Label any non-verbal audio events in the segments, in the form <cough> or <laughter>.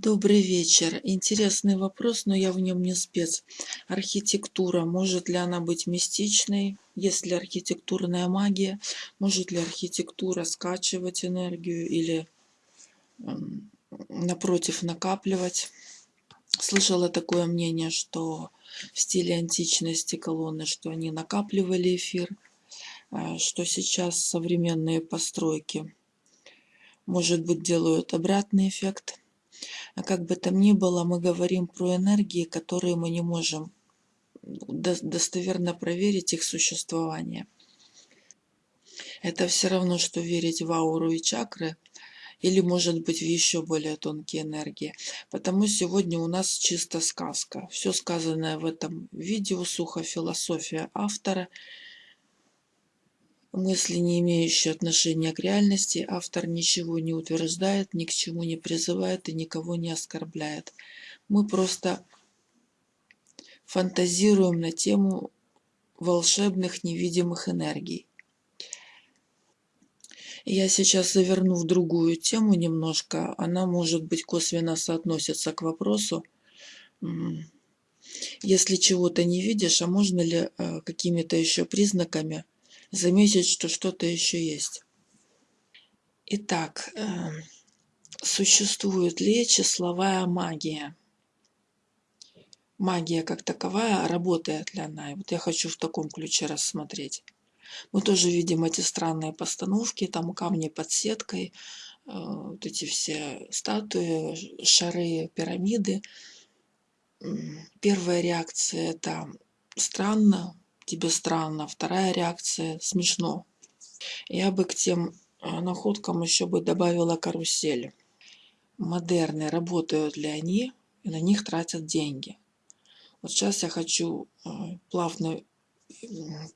Добрый вечер. Интересный вопрос, но я в нем не спец. Архитектура, может ли она быть мистичной? Есть ли архитектурная магия? Может ли архитектура скачивать энергию или м, напротив накапливать? Слышала такое мнение, что в стиле античности колонны, что они накапливали эфир, а что сейчас современные постройки, может быть, делают обратный эффект. А как бы там ни было, мы говорим про энергии, которые мы не можем достоверно проверить их существование. Это все равно, что верить в ауру и чакры, или может быть в еще более тонкие энергии. Потому сегодня у нас чисто сказка. Все сказанное в этом видео, сухо философия автора – мысли, не имеющие отношения к реальности, автор ничего не утверждает, ни к чему не призывает и никого не оскорбляет. Мы просто фантазируем на тему волшебных невидимых энергий. Я сейчас заверну в другую тему немножко. Она, может быть, косвенно соотносится к вопросу. Если чего-то не видишь, а можно ли э, какими-то еще признаками – заметить, что что-то еще есть. Итак, эм, существует ли числовая магия? Магия как таковая, работает ли она? И вот я хочу в таком ключе рассмотреть. Мы тоже видим эти странные постановки, там камни под сеткой, э, вот эти все статуи, шары, пирамиды. Первая реакция это странно, тебе странно. Вторая реакция – смешно. Я бы к тем э, находкам еще бы добавила карусель. Модерны, работают ли они, и на них тратят деньги. Вот сейчас я хочу э, плавно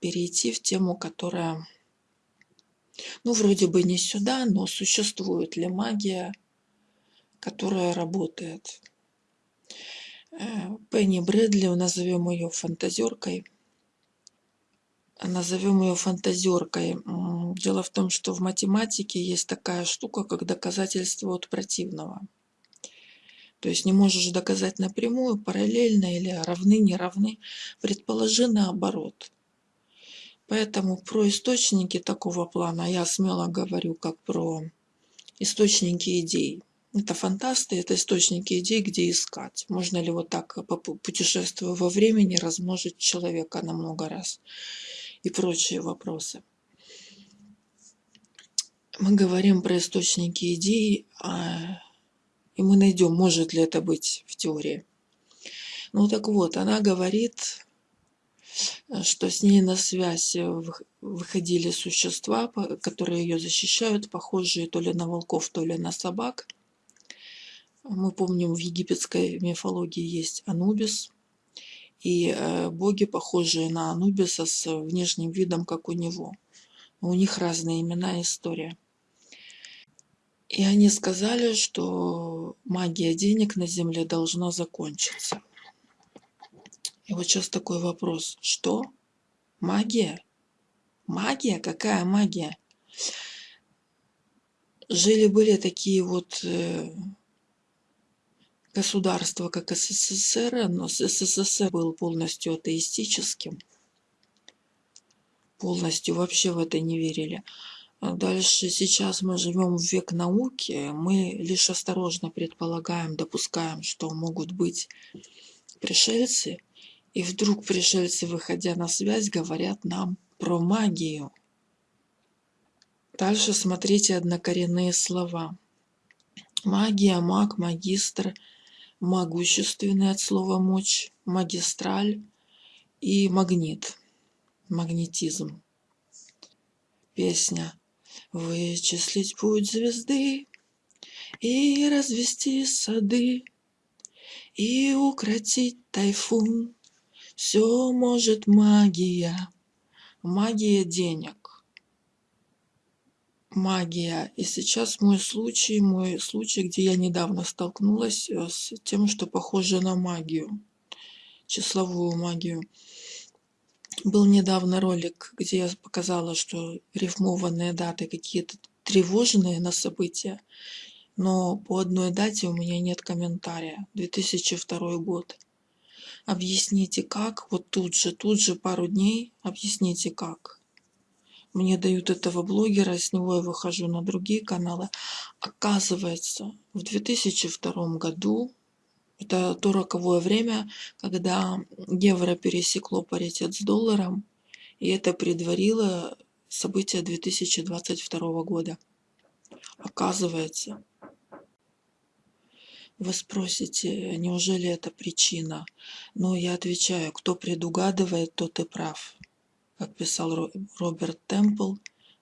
перейти в тему, которая, ну, вроде бы не сюда, но существует ли магия, которая работает. Э, Пенни Брэдли, назовем ее фантазеркой, назовем ее фантазеркой. Дело в том, что в математике есть такая штука, как доказательство от противного. То есть не можешь доказать напрямую, параллельно или равны, не равны. Предположи наоборот. Поэтому про источники такого плана я смело говорю как про источники идей. Это фантасты, это источники идей, где искать. Можно ли вот так, путешествуя во времени, размножить человека на много раз и прочие вопросы. Мы говорим про источники идей, а, и мы найдем, может ли это быть в теории. Ну так вот, она говорит, что с ней на связь выходили существа, которые ее защищают, похожие то ли на волков, то ли на собак. Мы помним, в египетской мифологии есть Анубис, и э, боги, похожие на Анубиса с внешним видом, как у него. У них разные имена и история. И они сказали, что магия денег на Земле должна закончиться. И вот сейчас такой вопрос. Что? Магия? Магия? Какая магия? Жили-были такие вот э, государство, как СССР, но СССР был полностью атеистическим, полностью вообще в это не верили. А дальше сейчас мы живем в век науки, мы лишь осторожно предполагаем, допускаем, что могут быть пришельцы, и вдруг пришельцы, выходя на связь, говорят нам про магию. Дальше смотрите однокоренные слова. Магия, маг, магистр – могущественный от слова мочь, магистраль и магнит, магнетизм. Песня «Вычислить путь звезды и развести сады и укротить тайфун, все может магия, магия денег магия. И сейчас мой случай, мой случай, где я недавно столкнулась э, с тем, что похоже на магию, числовую магию. Был недавно ролик, где я показала, что рифмованные даты какие-то тревожные на события но по одной дате у меня нет комментария. 2002 год. Объясните как, вот тут же, тут же пару дней, объясните как. Мне дают этого блогера, с него я выхожу на другие каналы. Оказывается, в 2002 году, это то роковое время, когда евро пересекло паритет с долларом, и это предварило события 2022 года. Оказывается, вы спросите, неужели это причина? Но я отвечаю, кто предугадывает, тот и прав. Как писал Роберт Темпл,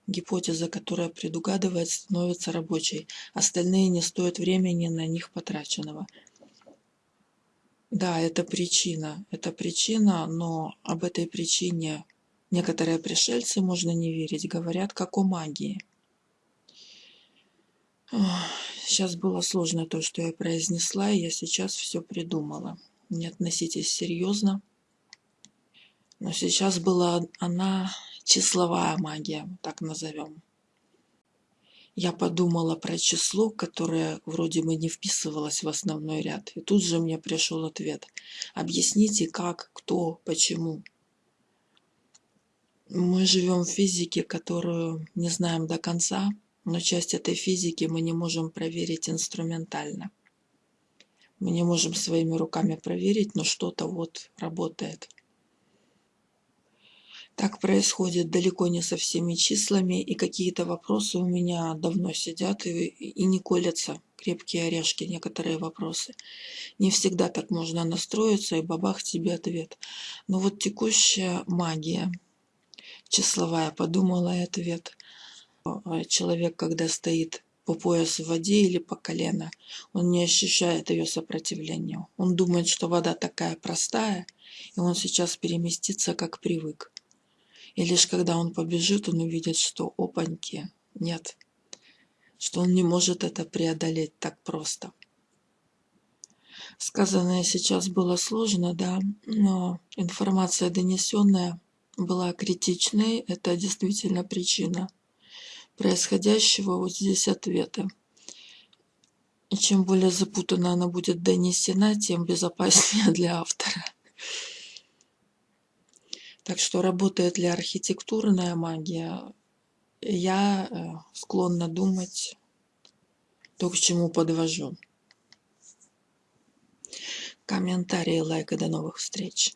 гипотеза, которая предугадывает, становится рабочей. Остальные не стоят времени на них потраченного. Да, это причина. Это причина, но об этой причине некоторые пришельцы, можно не верить, говорят как о магии. Сейчас было сложно то, что я произнесла, и я сейчас все придумала. Не относитесь серьезно. Но сейчас была она числовая магия, так назовем. Я подумала про число, которое вроде бы не вписывалось в основной ряд. И тут же мне пришел ответ. Объясните, как, кто, почему. Мы живем в физике, которую не знаем до конца, но часть этой физики мы не можем проверить инструментально. Мы не можем своими руками проверить, но что-то вот работает. Так происходит далеко не со всеми числами, и какие-то вопросы у меня давно сидят и, и не колятся, крепкие орешки, некоторые вопросы. Не всегда так можно настроиться, и бабах тебе ответ. Но вот текущая магия, числовая, подумала и ответ. Человек, когда стоит по пояс в воде или по колено, он не ощущает ее сопротивления. Он думает, что вода такая простая, и он сейчас переместится, как привык. И лишь когда он побежит, он увидит, что опаньки нет, что он не может это преодолеть так просто. Сказанное сейчас было сложно, да, но информация донесенная была критичной, это действительно причина происходящего, вот здесь ответы. И чем более запутанно она будет донесена, тем безопаснее <laughs> для автора. Так что работает ли архитектурная магия, я э, склонна думать то, к чему подвожу. Комментарии, лайк и до новых встреч.